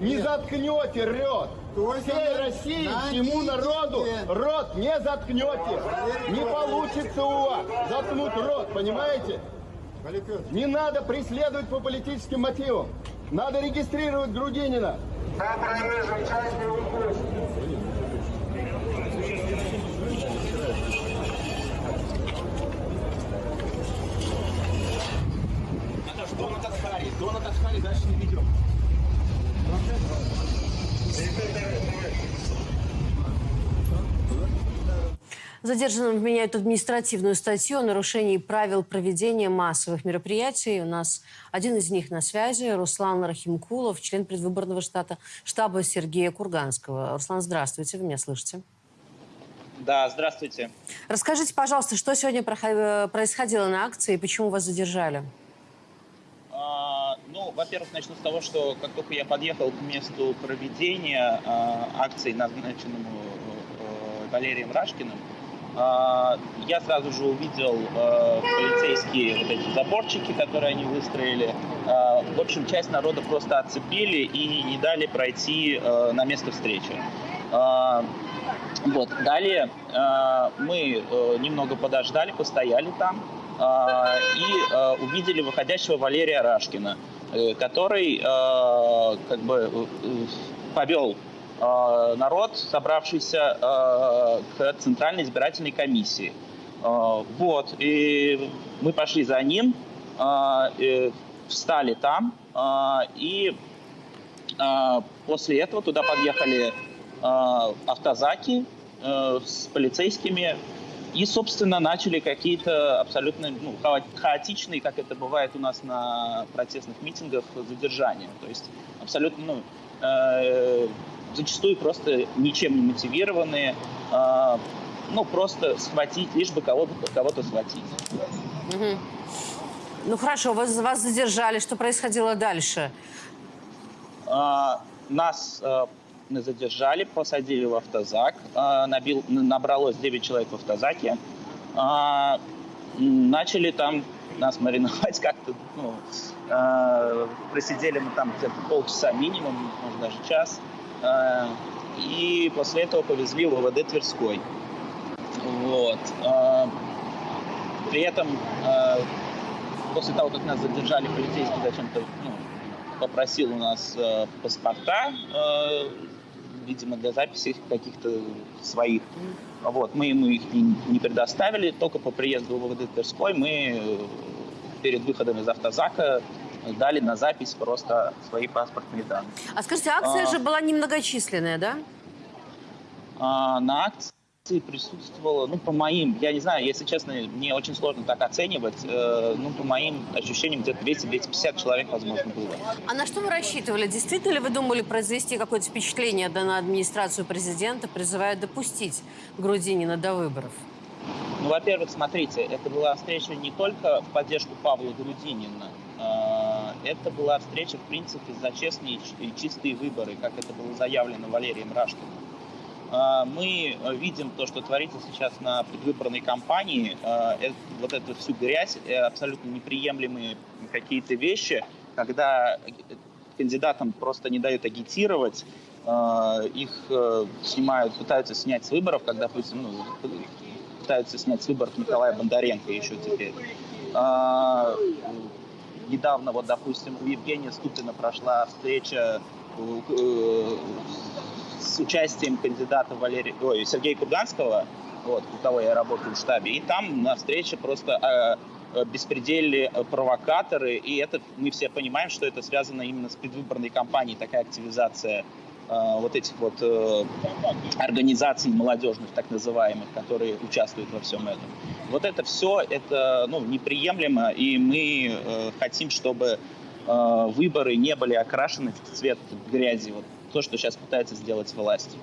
Не заткнете рот. Всей России, всему народу рот не заткнете. Не получится у вас заткнуть рот, понимаете? Не надо преследовать по политическим мотивам. Надо регистрировать Грудинина. Донат Асхари. Донат Асхари дальше не ведем. Задержанным вменяют административную статью о нарушении правил проведения массовых мероприятий. У нас один из них на связи. Руслан Рахимкулов, член предвыборного штата, штаба Сергея Курганского. Руслан, здравствуйте, вы меня слышите? Да, здравствуйте. Расскажите, пожалуйста, что сегодня прохо- происходило на акции и почему вас задержали? Во-первых, начну с того, что как только я подъехал к месту проведения а, акции, назначенному э, Валерием Рашкиным, а, я сразу же увидел э, полицейские вот эти заборчики, которые они выстроили. А, в общем, часть народа просто отцепили и не дали пройти э, на место встречи. А, вот. Далее э, мы э, немного подождали, постояли там э, и э, увидели выходящего Валерия Рашкина, э, который э, как бы э, повел э, народ, собравшийся э, к Центральной избирательной комиссии. Э, вот. И мы пошли за ним, э, э, встали там, э, и э, после этого туда подъехали э, автозаки э, с полицейскими и, собственно, начали какие-то абсолютно ну, хао- хаотичные, как это бывает у нас на протестных митингах, задержания. То есть абсолютно, ну, э, зачастую просто ничем не мотивированные, э, ну, просто схватить, лишь бы кого-то кого схватить. Мгм. Ну хорошо, вас, вас задержали. Что происходило дальше? А, Нас э, задержали, посадили в автозак. А, Набил, набралось 9 человек в автозаке. А, Начали там нас мариновать как-то. Ну, э, просидели мы там где-то полчаса минимум, может даже час. И после этого повезли в ОВД Тверской. Вот. А, При этом после того, как нас задержали, полицейский зачем-то ну, попросил у нас э, паспорта, видимо, для записи каких-то своих. Вот, мы ему их не, предоставили, только по приезду в ВВД Тверской мы э, перед выходом из автозака дали на запись просто свои паспортные данные. А скажите, акция А. же была немногочисленная, да? А, на акции присутствовало, ну, по моим, я не знаю, если честно, мне очень сложно так оценивать, э, ну, по моим ощущениям, где-то 200-250 человек, возможно, было. А на что вы рассчитывали? Действительно ли вы думали произвести какое-то впечатление да, на администрацию президента, призывая допустить Грудинина до выборов? Ну, во-первых, смотрите, это была встреча не только в поддержку Павла Грудинина, э, это была встреча, в принципе, за честные и чистые выборы, как это было заявлено Валерием Рашкиным. Э, Мы э, видим то, что творится сейчас на предвыборной кампании, э, вот эту всю грязь, э, абсолютно неприемлемые какие-то вещи, когда кандидатам просто не дают агитировать, их снимают, пытаются снять с выборов, как, допустим, ну, пытаются снять с выборов Николая Бондаренко еще теперь. А, недавно, вот, допустим, у Евгения Ступина прошла встреча с участием кандидата Валерия, ой, Сергея Курганского, вот, у кого я работаю в штабе, и там на встрече просто э, э, беспредельные э, провокаторы, и это мы все понимаем, что это связано именно с предвыборной кампанией, такая активизация э, вот этих вот э, организаций молодежных, так называемых, которые участвуют во всем этом. Вот это все, это ну, неприемлемо, и мы э, хотим, чтобы э, выборы не были окрашены в цвет грязи. Вот то, что сейчас пытается сделать власть.